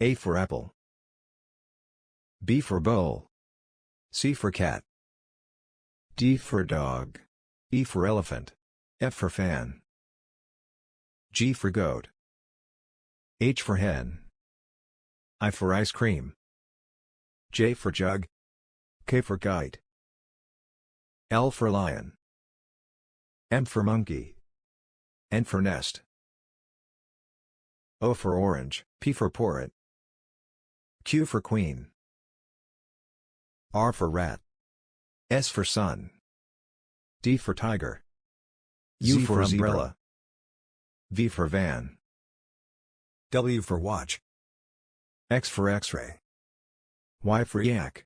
A for apple. B for bowl. C for cat. D for dog. E for elephant. F for fan. G for goat. H for hen. I for ice cream. J for jug. K for kite. L for lion. M for monkey. N for nest. O for orange, P for porret. Q for queen. R for rat. S for sun. D for tiger. U Z for umbrella. V for van. W for watch. X for x-ray. Y for yak.